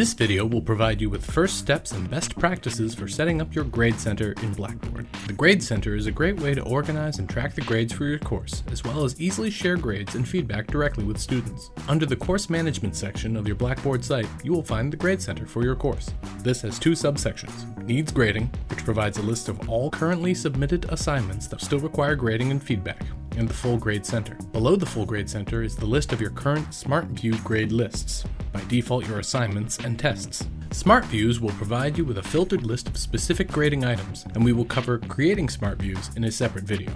This video will provide you with first steps and best practices for setting up your grade center in Blackboard. The Grade Center is a great way to organize and track the grades for your course, as well as easily share grades and feedback directly with students. Under the Course Management section of your Blackboard site, you will find the Grade Center for your course. This has two subsections. Needs Grading, which provides a list of all currently submitted assignments that still require grading and feedback, and the Full Grade Center. Below the Full Grade Center is the list of your current SmartView grade lists, by default your assignments and tests. Smart Views will provide you with a filtered list of specific grading items, and we will cover creating Smart Views in a separate video.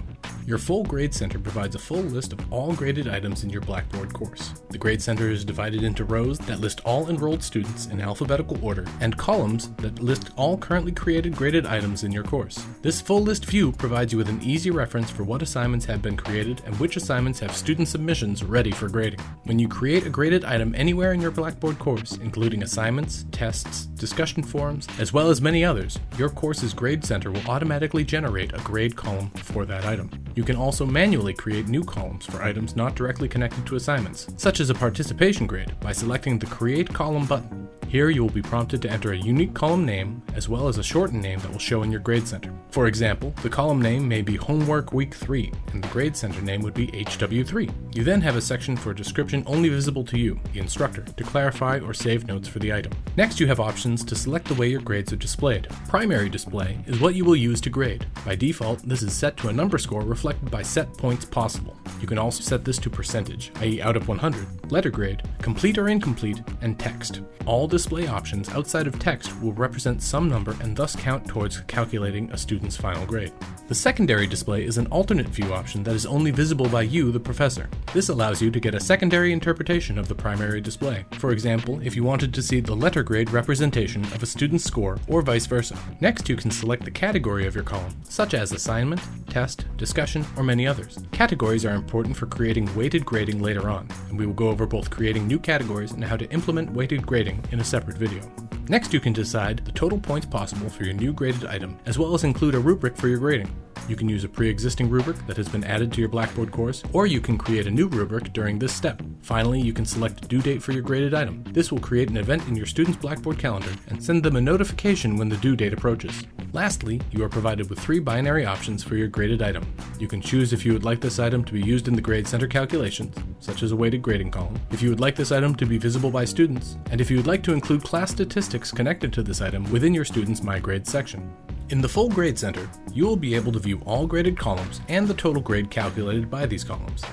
Your full Grade Center provides a full list of all graded items in your Blackboard course. The Grade Center is divided into rows that list all enrolled students in alphabetical order and columns that list all currently created graded items in your course. This full list view provides you with an easy reference for what assignments have been created and which assignments have student submissions ready for grading. When you create a graded item anywhere in your Blackboard course, including assignments, tests, discussion forums, as well as many others, your course's Grade Center will automatically generate a grade column for that item. You can also manually create new columns for items not directly connected to assignments, such as a participation grade, by selecting the Create Column button. Here you will be prompted to enter a unique column name as well as a shortened name that will show in your Grade Center. For example, the column name may be Homework Week 3 and the Grade Center name would be HW3. You then have a section for a description only visible to you, the instructor, to clarify or save notes for the item. Next you have options to select the way your grades are displayed. Primary display is what you will use to grade. By default, this is set to a number score reflected by set points possible. You can also set this to percentage, i.e. out of 100, letter grade, complete or incomplete, and text. All display options outside of text will represent some number and thus count towards calculating a student's final grade. The secondary display is an alternate view option that is only visible by you, the professor. This allows you to get a secondary interpretation of the primary display. For example, if you wanted to see the letter grade representation of a student's score, or vice versa. Next, you can select the category of your column, such as assignment, test, discussion, or many others. Categories are important for creating weighted grading later on, and we will go over both creating new categories and how to implement weighted grading in a separate video. Next, you can decide the total points possible for your new graded item, as well as include a rubric for your grading. You can use a pre-existing rubric that has been added to your Blackboard course, or you can create a new rubric during this step. Finally, you can select a due date for your graded item. This will create an event in your student's Blackboard calendar and send them a notification when the due date approaches. Lastly, you are provided with three binary options for your graded item. You can choose if you would like this item to be used in the Grade Center calculations, such as a weighted grading column, if you would like this item to be visible by students, and if you would like to include class statistics connected to this item within your student's My Grade section. In the full Grade Center, you will be able to view all graded columns and the total grade calculated by these columns.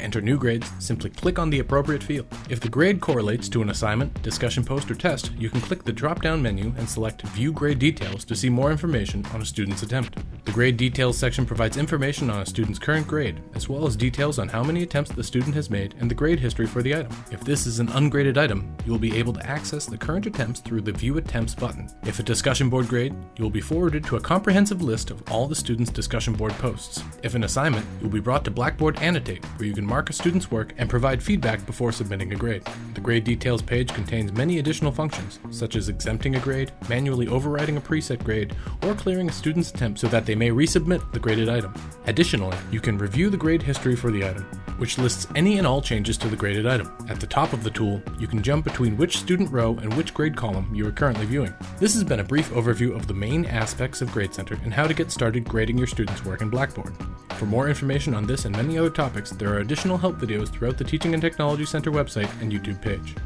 To enter new grades, simply click on the appropriate field. If the grade correlates to an assignment, discussion post, or test, you can click the drop-down menu and select View Grade Details to see more information on a student's attempt. The Grade Details section provides information on a student's current grade, as well as details on how many attempts the student has made and the grade history for the item. If this is an ungraded item, you will be able to access the current attempts through the View Attempts button. If a discussion board grade, you will be forwarded to a comprehensive list of all the student's discussion board posts. If an assignment, you will be brought to Blackboard Annotate, where you can mark a student's work and provide feedback before submitting a grade. The Grade Details page contains many additional functions, such as exempting a grade, manually overriding a preset grade, or clearing a student's attempt so that they may resubmit the graded item. Additionally, you can review the grade history for the item, which lists any and all changes to the graded item. At the top of the tool, you can jump between which student row and which grade column you are currently viewing. This has been a brief overview of the main aspects of Grade Center and how to get started grading your students' work in Blackboard. For more information on this and many other topics, there are additional help videos throughout the Teaching and Technology Center website and YouTube page.